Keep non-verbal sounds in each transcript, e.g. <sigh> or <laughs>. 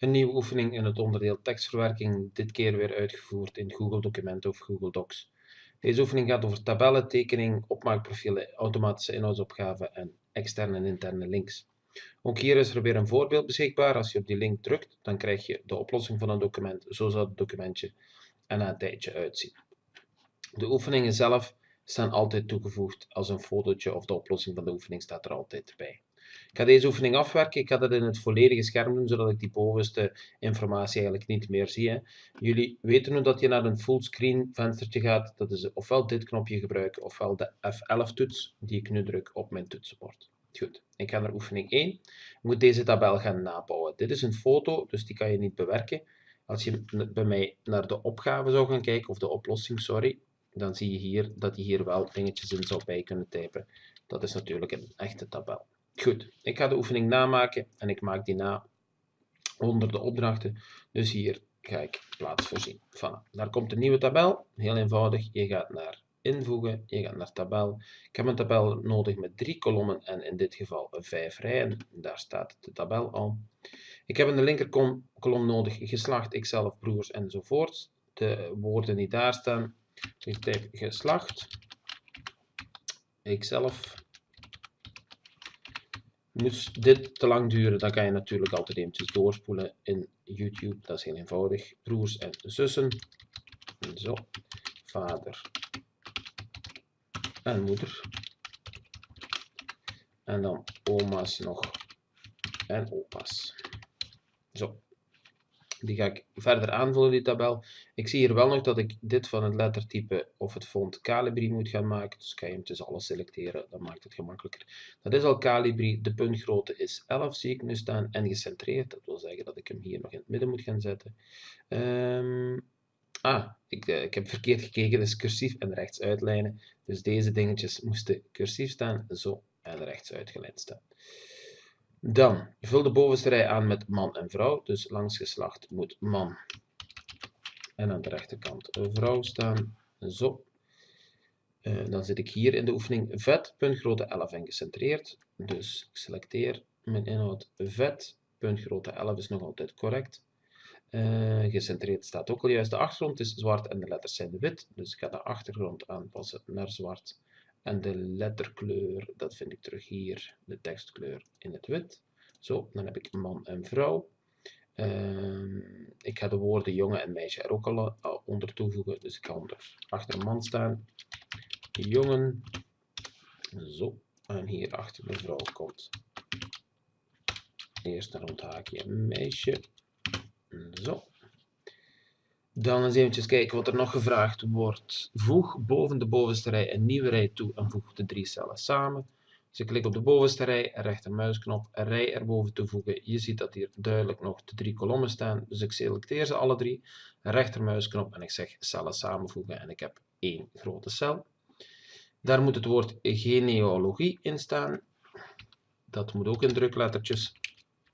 Een nieuwe oefening in het onderdeel tekstverwerking, dit keer weer uitgevoerd in Google Documenten of Google Docs. Deze oefening gaat over tabellen, tekening, opmaakprofielen, automatische inhoudsopgaven en externe en interne links. Ook hier is er weer een voorbeeld beschikbaar. Als je op die link drukt, dan krijg je de oplossing van een document. Zo zal het documentje er na een tijdje uitzien. De oefeningen zelf staan altijd toegevoegd als een fotootje of de oplossing van de oefening staat er altijd bij. Ik ga deze oefening afwerken. Ik ga dat in het volledige scherm doen, zodat ik die bovenste informatie eigenlijk niet meer zie. Jullie weten nu dat je naar een fullscreen venstertje gaat. Dat is ofwel dit knopje gebruiken, ofwel de F11 toets, die ik nu druk op mijn toetsenbord. Goed, ik ga naar oefening 1. Ik moet deze tabel gaan nabouwen. Dit is een foto, dus die kan je niet bewerken. Als je bij mij naar de opgave zou gaan kijken, of de oplossing, sorry, dan zie je hier dat je hier wel dingetjes in zou bij kunnen typen. Dat is natuurlijk een echte tabel. Goed, ik ga de oefening namaken en ik maak die na onder de opdrachten. Dus hier ga ik plaats voorzien. Voilà. Daar komt een nieuwe tabel. Heel eenvoudig. Je gaat naar invoegen, je gaat naar tabel. Ik heb een tabel nodig met drie kolommen en in dit geval vijf rijen. Daar staat de tabel al. Ik heb in de linkerkolom nodig geslacht, ikzelf, broers enzovoort. De woorden die daar staan. Ik typ geslacht, ikzelf, Moest dit te lang duren, dan kan je natuurlijk altijd eventjes doorspoelen in YouTube. Dat is heel eenvoudig. Broers en zussen. Zo. Vader en moeder. En dan oma's nog en opa's. Zo. Die ga ik verder aanvullen, die tabel. Ik zie hier wel nog dat ik dit van het lettertype of het font Calibri moet gaan maken. Dus kan je hem dus alles selecteren, dat maakt het gemakkelijker. Dat is al Calibri, de puntgrootte is 11, zie ik nu staan, en gecentreerd. Dat wil zeggen dat ik hem hier nog in het midden moet gaan zetten. Um, ah, ik, uh, ik heb verkeerd gekeken, is cursief en rechts uitlijnen. Dus deze dingetjes moesten cursief staan, zo en rechts uitgelijnd staan. Dan vul de bovenste rij aan met man en vrouw. Dus langs geslacht moet man en aan de rechterkant vrouw staan. Zo. Uh, dan zit ik hier in de oefening vet, puntgrootte 11 en gecentreerd. Dus ik selecteer mijn inhoud vet, puntgrootte 11 is nog altijd correct. Uh, gecentreerd staat ook al juist. De achtergrond is zwart en de letters zijn wit. Dus ik ga de achtergrond aanpassen naar zwart. En de letterkleur, dat vind ik terug hier, de tekstkleur in het wit. Zo, dan heb ik man en vrouw. Uh, ik ga de woorden jongen en meisje er ook al, al onder toevoegen. Dus ik ga onder, achter man staan. Jongen. Zo. En hier achter de vrouw komt eerst een rondhaakje meisje. Zo. Dan eens eventjes kijken wat er nog gevraagd wordt. Voeg boven de bovenste rij een nieuwe rij toe en voeg de drie cellen samen. Dus ik klik op de bovenste rij, rechtermuisknop, rij erboven toevoegen. Je ziet dat hier duidelijk nog de drie kolommen staan. Dus ik selecteer ze alle drie, rechtermuisknop en ik zeg cellen samenvoegen en ik heb één grote cel. Daar moet het woord genealogie in staan. Dat moet ook in druklettertjes.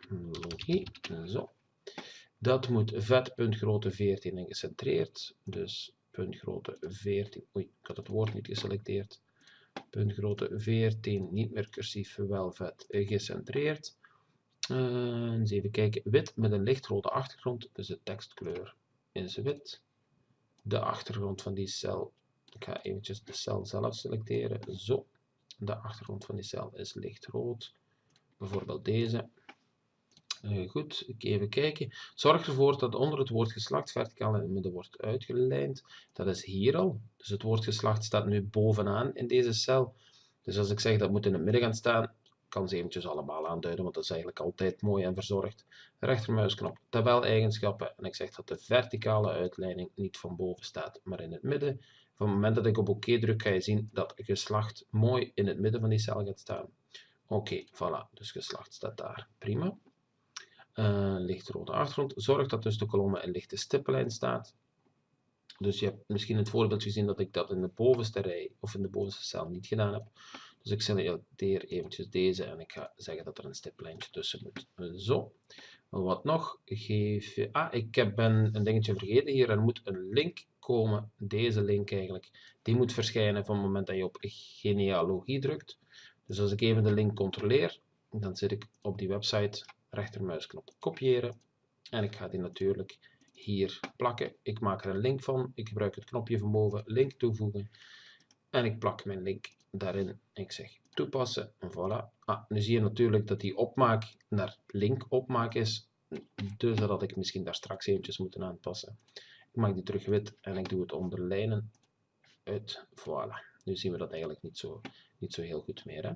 Logie, zo. Dat moet vet puntgrootte 14 en gecentreerd. Dus puntgrootte 14. Oei, ik had het woord niet geselecteerd. Puntgrootte 14, niet meer cursief, wel vet gecentreerd. Uh, eens even kijken. Wit met een lichtrode achtergrond, dus de tekstkleur is wit. De achtergrond van die cel, ik ga eventjes de cel zelf selecteren. Zo, de achtergrond van die cel is lichtrood. Bijvoorbeeld deze. Goed, even kijken. Zorg ervoor dat onder het woord geslacht verticaal in het midden wordt uitgelijnd. Dat is hier al. Dus het woord geslacht staat nu bovenaan in deze cel. Dus als ik zeg dat moet in het midden gaan staan, kan ze eventjes allemaal aanduiden, want dat is eigenlijk altijd mooi en verzorgd. Rechtermuisknop, tabel-eigenschappen. En ik zeg dat de verticale uitleiding niet van boven staat, maar in het midden. Van het moment dat ik op oké druk, ga je zien dat geslacht mooi in het midden van die cel gaat staan. Oké, voilà. Dus geslacht staat daar. Prima uh, lichtrode achtergrond. Zorg dat tussen de kolommen een lichte stippellijn staat. Dus je hebt misschien het voorbeeld gezien dat ik dat in de bovenste rij of in de bovenste cel niet gedaan heb. Dus ik selecteer eventjes deze en ik ga zeggen dat er een stippelijntje tussen moet. Zo. Wat nog? Geef. Ah, ik ben een dingetje vergeten hier. Er moet een link komen. Deze link eigenlijk. Die moet verschijnen van het moment dat je op genealogie drukt. Dus als ik even de link controleer, dan zit ik op die website rechtermuisknop kopiëren En ik ga die natuurlijk hier plakken. Ik maak er een link van. Ik gebruik het knopje van boven, link toevoegen. En ik plak mijn link daarin. Ik zeg toepassen. En voilà. Ah, nu zie je natuurlijk dat die opmaak naar link opmaak is. Dus dat had ik misschien daar straks eventjes moeten aanpassen. Ik maak die terug wit en ik doe het onderlijnen uit. Voilà. Nu zien we dat eigenlijk niet zo, niet zo heel goed meer. Hè?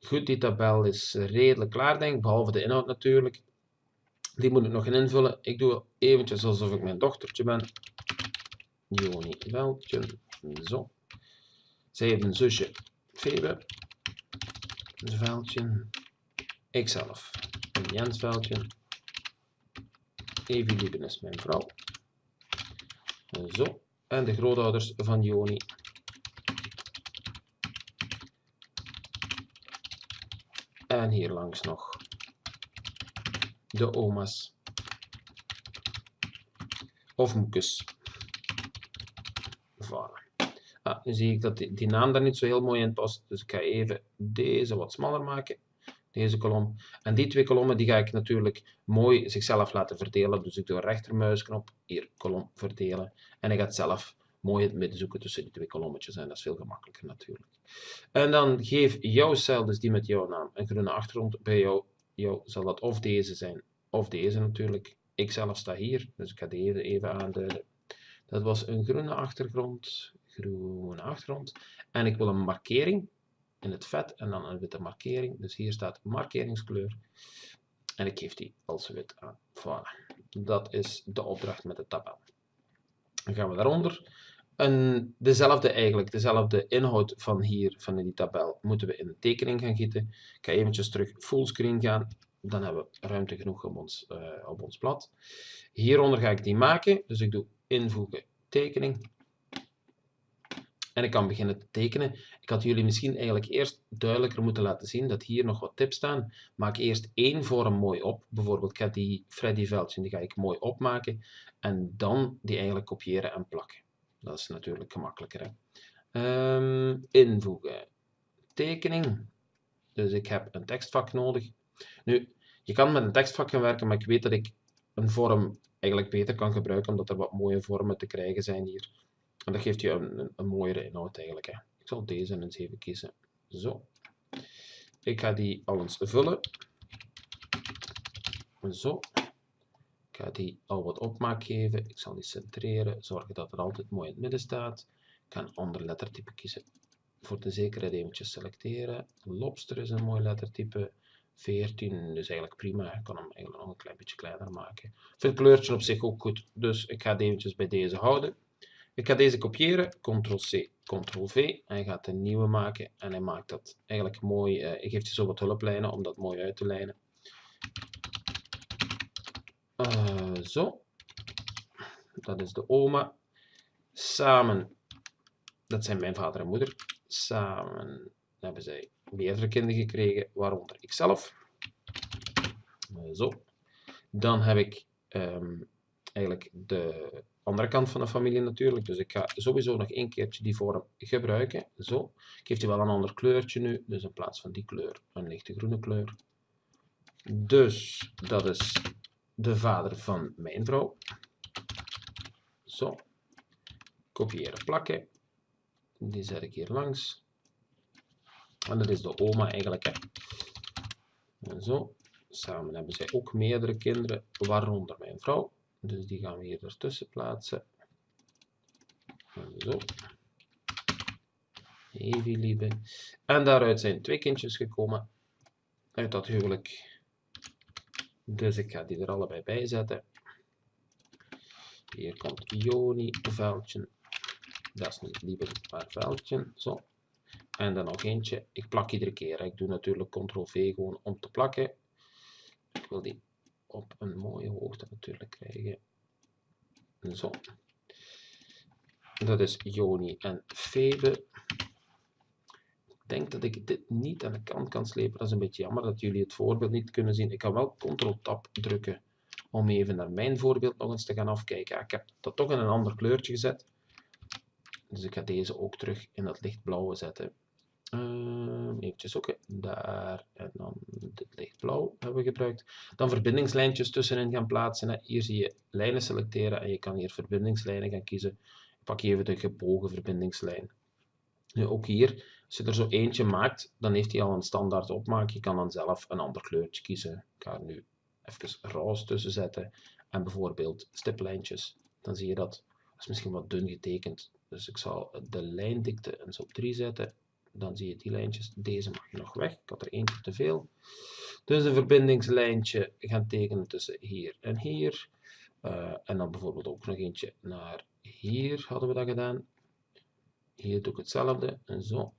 Goed, die tabel is redelijk klaar denk ik, behalve de inhoud natuurlijk. Die moet ik nog invullen. Ik doe eventjes alsof ik mijn dochtertje ben. Joni Veldje. Zo. Zij heeft een zusje, Febe. Veldje. Ikzelf. Jens Veldje. Evie Lieben is mijn vrouw. Zo. En de grootouders van Joni. En hier langs nog de oma's. Of moekes. Voilà. Ah, nu zie ik dat die, naam daar niet zo heel mooi in past. Dus ik ga even deze wat smaller maken. Deze kolom. En die twee kolommen die ga ik natuurlijk mooi zichzelf laten verdelen. Dus ik doe rechtermuisknop, hier kolom verdelen. En ik ga het zelf mooi het midden zoeken tussen die twee kolommetjes. En dat is veel gemakkelijker natuurlijk. En dan geef jouw cel, dus die met jouw naam, een groene achtergrond. Bij jou, jou zal dat of deze zijn, of deze natuurlijk. Ik zelf sta hier, dus ik ga deze even aanduiden. Dat was een groene achtergrond, groene achtergrond. En ik wil een markering in het vet en dan een witte markering. Dus hier staat markeringskleur. En ik geef die als wit aan. Voilà. Dat is de opdracht met de tabel. Dan gaan we daaronder dezelfde eigenlijk, dezelfde inhoud van hier, van die tabel, moeten we in een tekening gaan gieten. Ik ga eventjes terug fullscreen gaan, dan hebben we ruimte genoeg op ons, uh, op ons blad. Hieronder ga ik die maken, dus ik doe invoegen tekening. En ik kan beginnen te tekenen. Ik had jullie misschien eigenlijk eerst duidelijker moeten laten zien dat hier nog wat tips staan. Maak eerst één vorm mooi op. Bijvoorbeeld, ik ga die Freddy veldje, die ga ik mooi opmaken. En dan die eigenlijk kopiëren en plakken. Dat is natuurlijk gemakkelijker. Hè? Um, invoegen. Tekening. Dus ik heb een tekstvak nodig. Nu, je kan met een tekstvak gaan werken, maar ik weet dat ik een vorm eigenlijk beter kan gebruiken, omdat er wat mooie vormen te krijgen zijn hier. En dat geeft je een, een, een mooiere inhoud eigenlijk. Hè. Ik zal deze eens even kiezen. Zo. Ik ga die al eens vullen. Zo ga die al wat opmaak geven. Ik zal die centreren, zorgen dat het altijd mooi in het midden staat. Ik ga een ander lettertype kiezen. Voor de zekerheid eventjes selecteren. Lobster is een mooi lettertype. 14, dus eigenlijk prima. Ik kan hem eigenlijk nog een klein beetje kleiner maken. Vind het kleurtje op zich ook goed, dus ik ga het eventjes bij deze houden. Ik ga deze kopiëren, Ctrl-C, Ctrl-V. Hij gaat een nieuwe maken en hij maakt dat eigenlijk mooi. Uh, ik geef je zo wat hulplijnen om dat mooi uit te lijnen. Uh, zo. Dat is de oma. Samen, dat zijn mijn vader en moeder. Samen hebben zij meerdere kinderen gekregen, waaronder ikzelf. Uh, zo. Dan heb ik um, eigenlijk de andere kant van de familie natuurlijk. Dus ik ga sowieso nog één keertje die vorm gebruiken. Zo. Ik geef die wel een ander kleurtje nu. Dus in plaats van die kleur een lichte groene kleur. Dus dat is de vader van mijn vrouw. Zo. Kopiëren, plakken. Die zet ik hier langs. En dat is de oma eigenlijk. En zo. Samen hebben zij ook meerdere kinderen, waaronder mijn vrouw. Dus die gaan we hier ertussen plaatsen. En zo. Evie lieve. En daaruit zijn twee kindjes gekomen. Uit dat huwelijk. Dus ik ga die er allebei bij zetten. Hier komt Joni, veldje. Dat is niet liever, maar veldje. Zo. En dan nog eentje. Ik plak iedere keer. Ik doe natuurlijk Ctrl-V gewoon om te plakken. Ik wil die op een mooie hoogte natuurlijk krijgen. Zo. Dat is Joni en Febe denk dat ik dit niet aan de kant kan slepen. Dat is een beetje jammer dat jullie het voorbeeld niet kunnen zien. Ik kan wel Ctrl-Tab drukken om even naar mijn voorbeeld nog eens te gaan afkijken. ik heb dat toch in een ander kleurtje gezet. Dus ik ga deze ook terug in dat lichtblauwe zetten. Uh, eventjes zoeken, daar en dan dit lichtblauw hebben we gebruikt. Dan verbindingslijntjes tussenin gaan plaatsen. Hier zie je lijnen selecteren en je kan hier verbindingslijnen gaan kiezen. Ik pak even de gebogen verbindingslijn. Nu ook hier, als je er zo eentje maakt, dan heeft hij al een standaard opmaak. Je kan dan zelf een ander kleurtje kiezen. Ik ga er nu even roze tussen zetten en bijvoorbeeld stiplijntjes. Dan zie je dat, dat is misschien wat dun getekend. Dus ik zal de lijndikte eens op 3 zetten dan zie je die lijntjes. Deze mag je nog weg. Ik had er eentje te veel. Dus een verbindingslijntje gaan tekenen tussen hier en hier. Uh, en dan bijvoorbeeld ook nog eentje naar hier hadden we dat gedaan. Hier doe ik hetzelfde. En zo.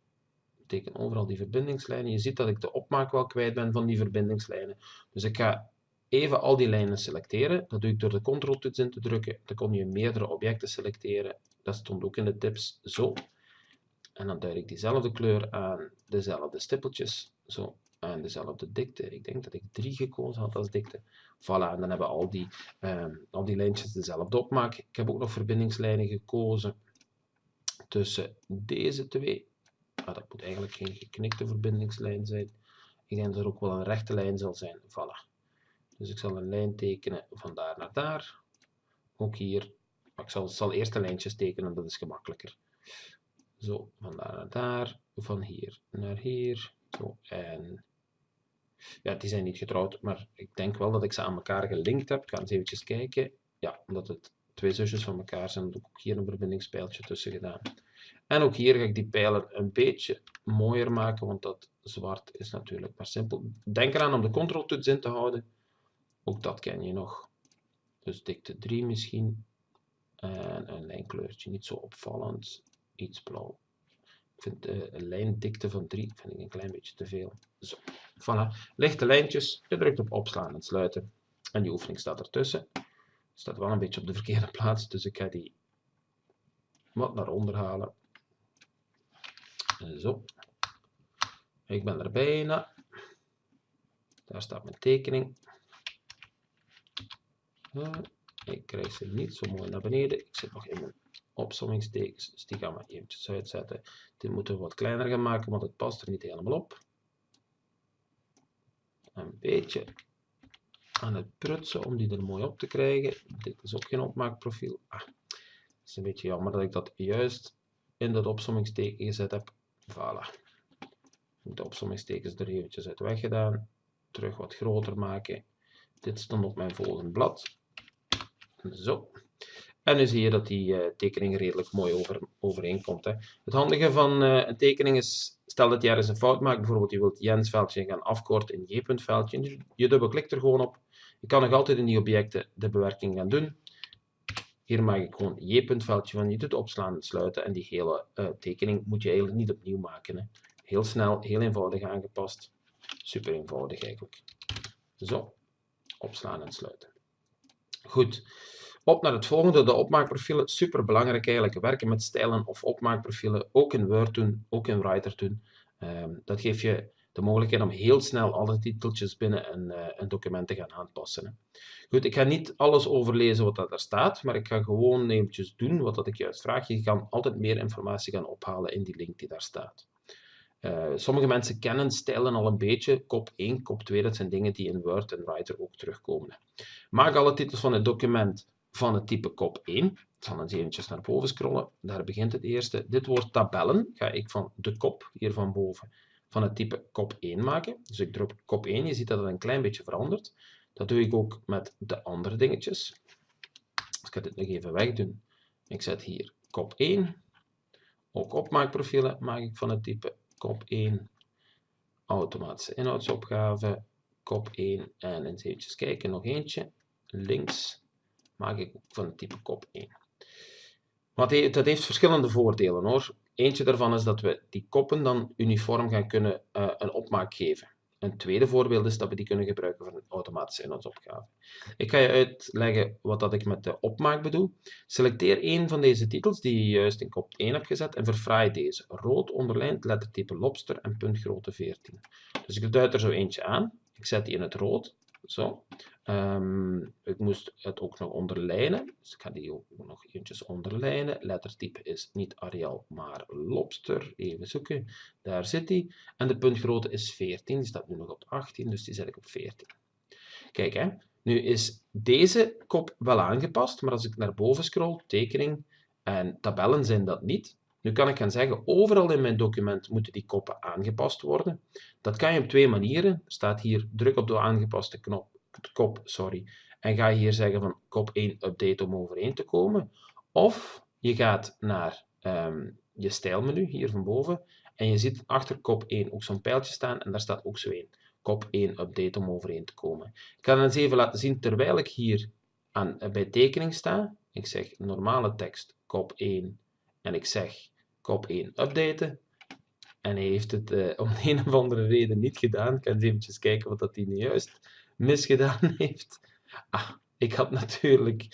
Teken overal die verbindingslijnen. Je ziet dat ik de opmaak wel kwijt ben van die verbindingslijnen. Dus ik ga even al die lijnen selecteren. Dat doe ik door de Ctrl-toets in te drukken. Dan kon je meerdere objecten selecteren. Dat stond ook in de tips. Zo. En dan duid ik diezelfde kleur aan dezelfde stippeltjes. Zo, aan dezelfde dikte. Ik denk dat ik 3 gekozen had als dikte. Voilà, en dan hebben al die, um, al die lijntjes dezelfde opmaak. Ik heb ook nog verbindingslijnen gekozen tussen deze twee. Ah, dat moet eigenlijk geen geknikte verbindingslijn zijn. Ik denk dat er ook wel een rechte lijn zal zijn. Voilà. Dus ik zal een lijn tekenen van daar naar daar. Ook hier. Maar ik zal, zal eerst de lijntjes tekenen, dat is gemakkelijker. Zo, van daar naar daar, van hier naar hier. Zo, en ja, die zijn niet getrouwd, maar ik denk wel dat ik ze aan elkaar gelinkt heb. Ik ga eens eventjes kijken. Ja, omdat het twee zusjes van elkaar zijn, ik ook hier een verbindingspijltje tussen gedaan. En ook hier ga ik die pijlen een beetje mooier maken, want dat zwart is natuurlijk maar simpel. Denk eraan om de control-toets in te houden. Ook dat ken je nog. Dus dikte 3 misschien. En een lijnkleurtje, niet zo opvallend iets blauw. Ik vind de lijndikte van 3 vind ik een klein beetje te veel. Zo, voilà. Lichte lijntjes, je drukt op opslaan en sluiten. En die oefening staat ertussen. Staat wel een beetje op de verkeerde <laughs> plaats, dus ik ga die wat naar onder halen. Zo. Ik ben er bijna. Daar staat mijn tekening. Ik krijg ze niet zo mooi naar beneden. Ik zit nog in mijn opsommingstekens, dus die gaan we eventjes uitzetten. Dit moeten we wat kleiner gaan maken, want het past er niet helemaal op. Een beetje aan het prutsen om die er mooi op te krijgen. Dit is ook geen opmaakprofiel. Ah, het is een beetje jammer dat ik dat juist in dat opsommingsteken gezet heb. Voilà. De opsommingstekens er eventjes uit weggedaan. Terug wat groter maken. Dit stond op mijn volgende blad. Zo. En nu zie je dat die uh, tekening redelijk mooi over, overeenkomt. Hè. Het handige van uh, een tekening is, stel dat je ergens een fout maakt, bijvoorbeeld je wilt Jens veldje gaan afkorten in J veldje, je, je dubbelklikt er gewoon op. Je kan nog altijd in die objecten de bewerking gaan doen. Hier maak ik gewoon J veldje van, je doet opslaan en sluiten en die hele uh, tekening moet je eigenlijk niet opnieuw maken. Hè. Heel snel, heel eenvoudig aangepast. Super eenvoudig eigenlijk. Zo, opslaan en sluiten. Goed. Op naar het volgende, de opmaakprofielen. Super belangrijk eigenlijk, werken met stijlen of opmaakprofielen, ook in Word doen, ook in Writer doen. Um, dat geeft je de mogelijkheid om heel snel alle titeltjes binnen een, uh, een document te gaan aanpassen. Goed, ik ga niet alles overlezen wat daar staat, maar ik ga gewoon eventjes doen wat dat ik juist vraag. Je kan altijd meer informatie gaan ophalen in die link die daar staat. Uh, sommige mensen kennen stijlen al een beetje. Kop 1, kop 2, dat zijn dingen die in Word en Writer ook terugkomen. Maak alle titels van het document van het type kop 1. Ik zal eens eventjes naar boven scrollen. Daar begint het eerste. Dit woord tabellen ga ik van de kop, hier van boven, van het type kop 1 maken. Dus ik druk kop 1. Je ziet dat het een klein beetje verandert. Dat doe ik ook met de andere dingetjes. Dus ik ga dit nog even wegdoen. Ik zet hier kop 1. Ook opmaakprofielen maak ik van het type kop 1. Automatische inhoudsopgave, kop 1. En eens eventjes kijken, nog eentje. Links maak ik van het type kop 1. Maar dat heeft verschillende voordelen hoor. Eentje daarvan is dat we die koppen dan uniform gaan kunnen uh, een opmaak geven. Een tweede voorbeeld is dat we die kunnen gebruiken voor een automatische inhoudsopgave. Ik ga je uitleggen wat dat ik met de opmaak bedoel. Selecteer een van deze titels die je juist in kop 1 hebt gezet en verfraai deze. Rood onderlijnd, lettertype lobster en puntgrootte 14. Dus ik duid er zo eentje aan. Ik zet die in het rood. Zo. Um, ik moest het ook nog onderlijnen. Dus ik ga die ook nog eventjes onderlijnen. Lettertype is niet Arial, maar Lobster. Even zoeken. Daar zit die. En de puntgrootte is 14. Die staat nu nog op 18, dus die zet ik op 14. Kijk, hè. nu is deze kop wel aangepast, maar als ik naar boven scroll, tekening en tabellen zijn dat niet. Nu kan ik gaan zeggen, overal in mijn document moeten die koppen aangepast worden. Dat kan je op twee manieren. Er staat hier, druk op de aangepaste knop, kop, sorry, en ga hier zeggen van kop 1 update om overeen te komen. Of je gaat naar um, je stijlmenu, hier van boven, en je ziet achter kop 1 ook zo'n pijltje staan, en daar staat ook zo een. Kop 1 update om overeen te komen. Ik ga het eens even laten zien, terwijl ik hier aan, eh, bij tekening sta. Ik zeg normale tekst, kop 1, en ik zeg kop 1 updaten. En hij heeft het uh, om een of andere reden niet gedaan. Ik ga eens eventjes kijken wat dat hij nu juist misgedaan <laughs> heeft. Ah, ik had natuurlijk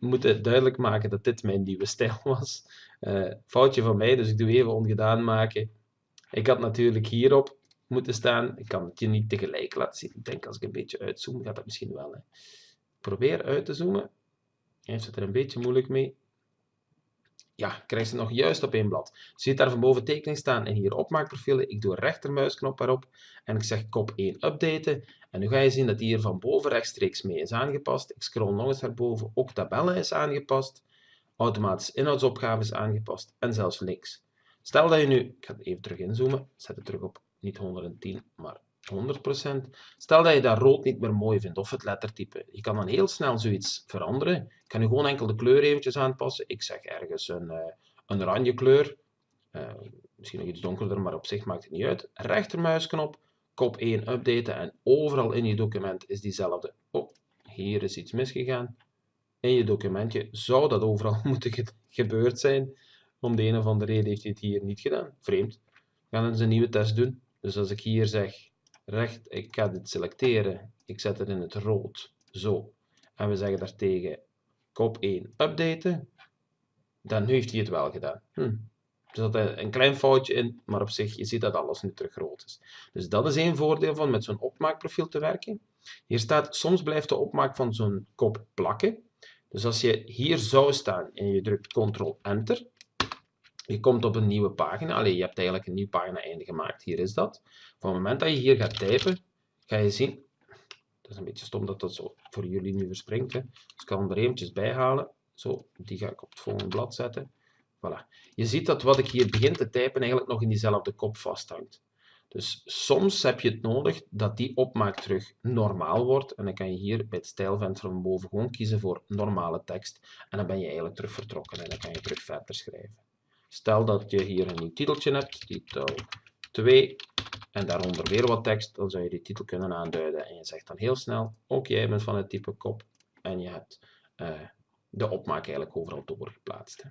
moeten duidelijk maken dat dit mijn nieuwe stijl was. Uh, foutje van mij, dus ik doe even ongedaan maken. Ik had natuurlijk hierop moeten staan. Ik kan het je niet tegelijk laten zien. Ik denk als ik een beetje uitzoom, gaat dat misschien wel. Hè. Probeer uit te zoomen. Hij heeft het er een beetje moeilijk mee ja, krijg ze nog juist op één blad. Je ziet daar van boven tekening staan en hier opmaakprofielen. Ik doe rechtermuisknop erop en ik zeg kop 1 updaten. En nu ga je zien dat die hier van boven rechtstreeks mee is aangepast. Ik scroll nog eens naar boven, ook tabellen is aangepast. Automatisch inhoudsopgave is aangepast en zelfs links. Stel dat je nu, ik ga even terug inzoomen, zet het terug op niet 110, maar 100%. Stel dat je dat rood niet meer mooi vindt, of het lettertype. Je kan dan heel snel zoiets veranderen. Ik kan nu gewoon enkel de kleur eventjes aanpassen. Ik zeg ergens een, uh, een oranje kleur. Uh, misschien nog iets donkerder, maar op zich maakt het niet uit. Rechtermuisknop, kop 1 updaten en overal in je document is diezelfde. Oh, hier is iets misgegaan. In je documentje zou dat overal <laughs> moeten ge gebeurd zijn. Om de een of andere reden heeft hij het hier niet gedaan. Vreemd. We gaan eens een nieuwe test doen. Dus als ik hier zeg recht, ik ga dit selecteren, ik zet het in het rood, zo. En we zeggen daartegen kop 1 updaten, dan heeft hij het wel gedaan. Hm. Er zat een klein foutje in, maar op zich, je ziet dat alles nu terug rood is. Dus dat is één voordeel van met zo'n opmaakprofiel te werken. Hier staat, soms blijft de opmaak van zo'n kop plakken. Dus als je hier zou staan en je drukt Ctrl-Enter, je komt op een nieuwe pagina. Alleen je hebt eigenlijk een nieuwe pagina einde gemaakt. Hier is dat. Van het moment dat je hier gaat typen, ga je zien... Het is een beetje stom dat dat zo voor jullie nu verspringt. Dus ik kan er eventjes bij halen. Zo, die ga ik op het volgende blad zetten. Voilà. Je ziet dat wat ik hier begin te typen eigenlijk nog in diezelfde kop vasthangt. Dus soms heb je het nodig dat die opmaak terug normaal wordt. En dan kan je hier bij het stijlvenster van boven gewoon kiezen voor normale tekst. En dan ben je eigenlijk terug vertrokken en dan kan je terug verder schrijven. Stel dat je hier een nieuw titeltje hebt, titel 2, en daaronder weer wat tekst, dan zou je die titel kunnen aanduiden. En je zegt dan heel snel, ook jij bent van het type kop, en je hebt uh, de opmaak eigenlijk overal doorgeplaatst. Hè.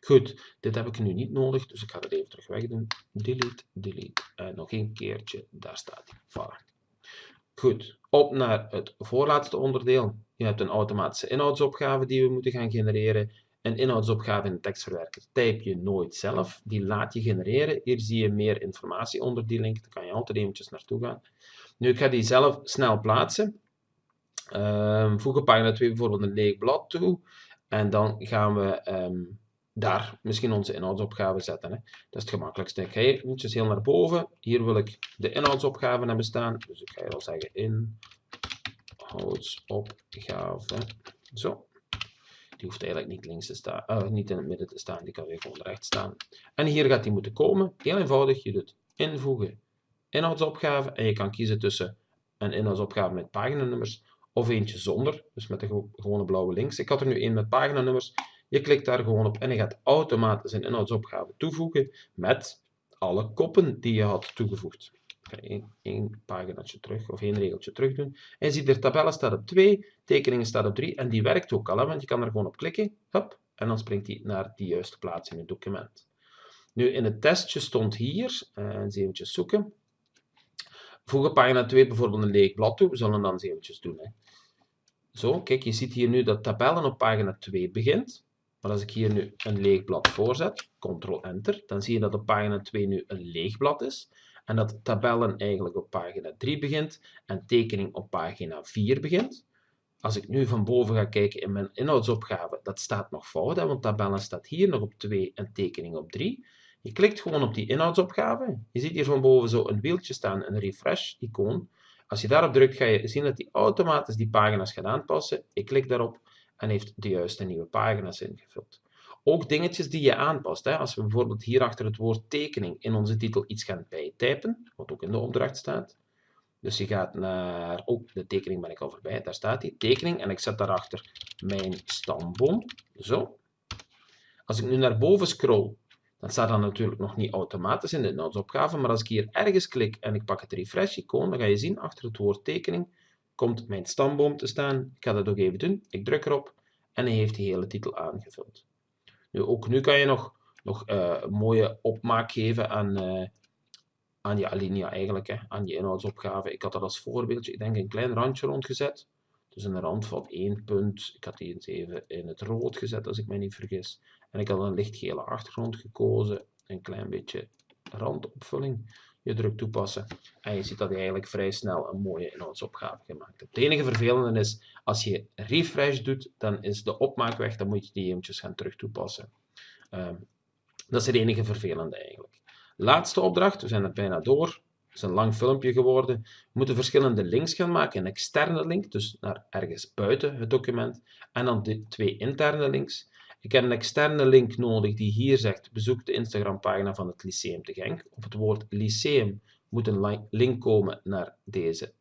Goed, dit heb ik nu niet nodig, dus ik ga het even terug wegdoen. Delete, delete, en nog een keertje, daar staat hij. Voilà. Goed, op naar het voorlaatste onderdeel. Je hebt een automatische inhoudsopgave die we moeten gaan genereren. Een inhoudsopgave in de tekstverwerker type je nooit zelf, die laat je genereren. Hier zie je meer informatie onder die link, daar kan je altijd eventjes naartoe gaan. Nu, ik ga die zelf snel plaatsen. Um, voeg op pagina 2 bijvoorbeeld een leeg blad toe. En dan gaan we um, daar misschien onze inhoudsopgave zetten. Hè. Dat is het gemakkelijkste. Ik ga hier eventjes heel naar boven. Hier wil ik de inhoudsopgave hebben staan. Dus ik ga hier al zeggen inhoudsopgave. Zo. Die hoeft eigenlijk niet, links te staan, uh, niet in het midden te staan, die kan weer gewoon rechts staan. En hier gaat die moeten komen. Heel eenvoudig, je doet invoegen, inhoudsopgave en je kan kiezen tussen een inhoudsopgave met paginanummers of eentje zonder, dus met de gewone blauwe links. Ik had er nu één met paginanummers. Je klikt daar gewoon op en je gaat automatisch een inhoudsopgave toevoegen met alle koppen die je had toegevoegd ga één, paginaatje terug, of één regeltje terug doen. En je ziet er tabellen staat op 2, tekeningen staat op 3, en die werkt ook al, hè, want je kan er gewoon op klikken, hop, en dan springt die naar die juiste plaats in het document. Nu, in het testje stond hier, uh, eens eventjes zoeken, voeg op pagina 2 bijvoorbeeld een leeg blad toe, we zullen dan eens doen. Hè. Zo, kijk, je ziet hier nu dat tabellen op pagina 2 begint. Maar als ik hier nu een leeg blad voorzet, Ctrl-Enter, dan zie je dat op pagina 2 nu een leeg blad is en dat tabellen eigenlijk op pagina 3 begint en tekening op pagina 4 begint. als ik nu van boven ga kijken in mijn inhoudsopgave, dat staat nog fout, hè, want tabellen staat hier nog op 2 en tekening op 3. Je klikt gewoon op die inhoudsopgave. Je ziet hier van boven zo een wieltje staan, een refresh-icoon. Als je daarop drukt, ga je zien dat hij automatisch die pagina's gaat aanpassen. Ik klik daarop en heeft de juiste nieuwe pagina's ingevuld. Ook dingetjes die je aanpast. Hè. Als we bijvoorbeeld hier achter het woord tekening in onze titel iets gaan bijtypen, wat ook in de opdracht staat. Dus je gaat naar, oh, de tekening ben ik al voorbij, daar staat die, tekening, en ik zet daarachter mijn stamboom, zo. Als ik nu naar boven scroll, dan staat dat natuurlijk nog niet automatisch in de inhoudsopgave, maar als ik hier ergens klik en ik pak het refresh-icoon, dan ga je zien, achter het woord tekening komt mijn stamboom te staan. Ik ga dat ook even doen. Ik druk erop en hij heeft de hele titel aangevuld. Nu, ook nu kan je nog, nog uh, mooie opmaak geven aan, uh, aan je alinea eigenlijk, hè, aan je inhoudsopgave. Ik had dat als voorbeeldje, ik denk een klein randje rondgezet. Dus een rand van één punt. Ik had die eens even in het rood gezet, als ik me niet vergis. En ik had een lichtgele achtergrond gekozen. Een klein beetje randopvulling. Je drukt toepassen en je ziet dat je eigenlijk vrij snel een mooie inhoudsopgave gemaakt hebt. Het enige vervelende is, als je refresh doet, dan is de opmaak weg. Dan moet je die eventjes gaan terug toepassen. Um, dat is het enige vervelende eigenlijk. Laatste opdracht, we zijn er bijna door. Is een lang filmpje geworden. We moeten verschillende links gaan maken. Een externe link, dus naar ergens buiten het document. En dan de twee interne links. Ik heb een externe link nodig die hier zegt bezoek de Instagram-pagina van het Lyceum te Genk. Op het woord Lyceum moet een link komen naar deze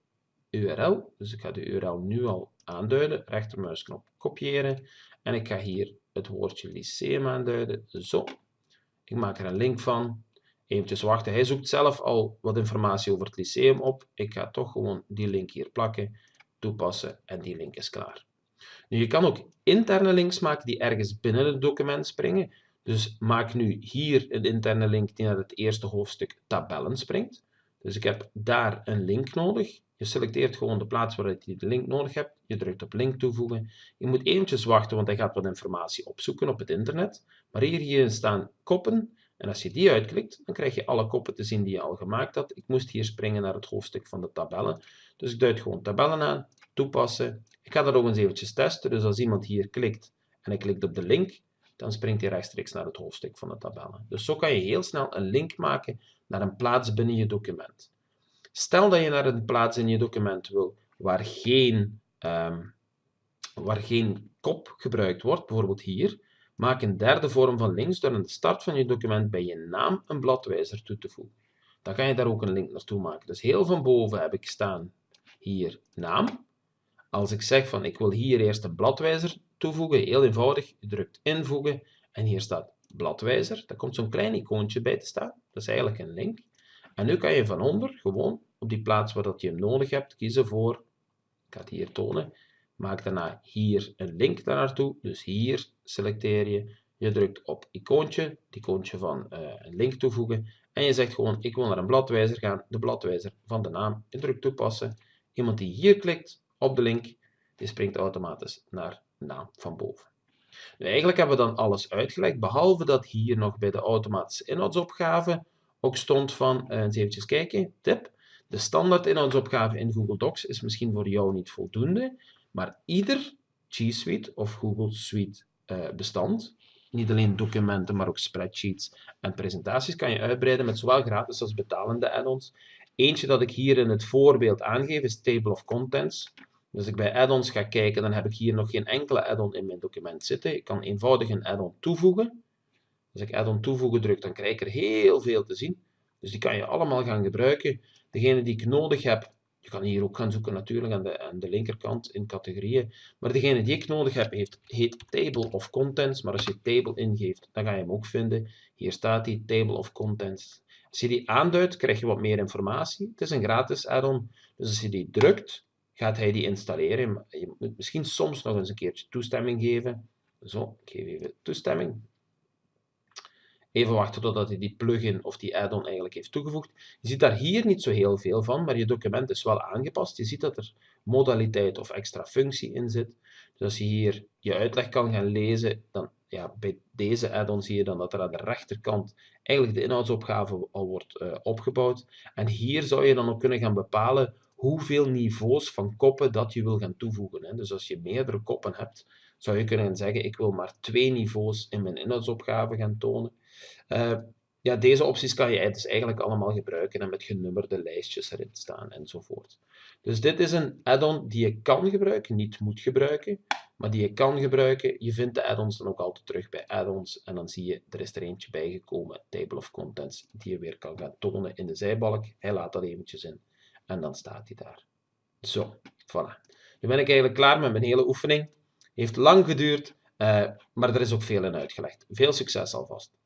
URL. Dus ik ga de URL nu al aanduiden. Rechtermuisknop kopiëren. En ik ga hier het woordje Lyceum aanduiden. Zo. Ik maak er een link van. Eventjes wachten. Hij zoekt zelf al wat informatie over het lyceum op. Ik ga toch gewoon die link hier plakken, toepassen en die link is klaar. Je kan ook interne links maken die ergens binnen het document springen. Dus maak nu hier een interne link die naar het eerste hoofdstuk tabellen springt. Dus ik heb daar een link nodig. Je selecteert gewoon de plaats waar je de link nodig hebt. Je drukt op link toevoegen. Je moet eventjes wachten, want hij gaat wat informatie opzoeken op het internet. Maar hier, hier staan koppen. En als je die uitklikt, dan krijg je alle koppen te zien die je al gemaakt had. Ik moest hier springen naar het hoofdstuk van de tabellen. Dus ik duid gewoon tabellen aan, toepassen. Ik ga dat ook eens eventjes testen. Dus als iemand hier klikt en hij klikt op de link, dan springt hij rechtstreeks naar het hoofdstuk van de tabellen. Dus zo kan je heel snel een link maken naar een plaats binnen je document. Stel dat je naar een plaats in je document wil waar geen, um, waar geen kop gebruikt wordt, bijvoorbeeld hier, Maak een derde vorm van links door aan de start van je document bij je naam een bladwijzer toe te voegen. Dan kan je daar ook een link naartoe maken. Dus heel van boven heb ik staan hier naam. Als ik zeg van ik wil hier eerst een bladwijzer toevoegen, heel eenvoudig, je drukt invoegen en hier staat bladwijzer. Daar komt zo'n klein icoontje bij te staan. Dat is eigenlijk een link. En nu kan je van onder gewoon op die plaats waar dat je hem nodig hebt kiezen voor, ik ga het hier tonen, Maak daarna hier een link daar naartoe. Dus hier selecteer je. Je drukt op icoontje, het icoontje van uh, een link toevoegen. En je zegt gewoon, ik wil naar een bladwijzer gaan, de bladwijzer van de naam. Je drukt toepassen. Iemand die hier klikt op de link, die springt automatisch naar naam van boven. Nu, eigenlijk hebben we dan alles uitgelegd, behalve dat hier nog bij de automatische inhoudsopgave ook stond van, uh, eens eventjes kijken, tip. De standaard inhoudsopgave in Google Docs is misschien voor jou niet voldoende, maar ieder G Suite of Google Suite uh, bestand, niet alleen documenten, maar ook spreadsheets en presentaties, kan je uitbreiden met zowel gratis als betalende add-ons. Eentje dat ik hier in het voorbeeld aangeef is Table of Contents. Dus als ik bij add-ons ga kijken, dan heb ik hier nog geen enkele add-on in mijn document zitten. Ik kan eenvoudig een add-on toevoegen. Als ik add-on toevoegen druk, dan krijg ik er heel veel te zien. Dus die kan je allemaal gaan gebruiken. Degene die ik nodig heb, je kan hier ook gaan zoeken natuurlijk aan de, aan de linkerkant in categorieën. Maar degene die ik nodig heb heeft, heet Table of Contents. Maar als je Table ingeeft, dan ga je hem ook vinden. Hier staat die Table of Contents. Als je die aanduidt, krijg je wat meer informatie. Het is een gratis add-on. Dus als je die drukt, gaat hij die installeren. Je moet misschien soms nog eens een keertje toestemming geven. Zo, ik geef even toestemming. Even wachten totdat hij die plugin of die add-on eigenlijk heeft toegevoegd. Je ziet daar hier niet zo heel veel van, maar je document is wel aangepast. Je ziet dat er modaliteit of extra functie in zit. Dus als je hier je uitleg kan gaan lezen, dan ja, bij deze add-on zie je dan dat er aan de rechterkant eigenlijk de inhoudsopgave al wordt uh, opgebouwd. En hier zou je dan ook kunnen gaan bepalen hoeveel niveaus van koppen dat je wil gaan toevoegen. Hè. Dus als je meerdere koppen hebt, zou je kunnen zeggen, ik wil maar twee niveaus in mijn inhoudsopgave gaan tonen. Uh, ja, deze opties kan je dus eigenlijk allemaal gebruiken en met genummerde lijstjes erin staan enzovoort. Dus dit is een add-on die je kan gebruiken, niet moet gebruiken, maar die je kan gebruiken. Je vindt de add-ons dan ook altijd terug bij add-ons en dan zie je, er is er eentje bijgekomen, Table of Contents, die je weer kan gaan tonen in de zijbalk. Hij laat dat eventjes in en dan staat hij daar. Zo, voilà. Nu ben ik eigenlijk klaar met mijn hele oefening. Heeft lang geduurd, uh, maar er is ook veel in uitgelegd. Veel succes alvast.